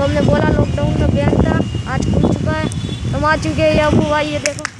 जो हमने बोला लॉकडाउन में बैंक था, आज खुल चुका है। हम आ चुके हैं अबू भाई, ये देखो।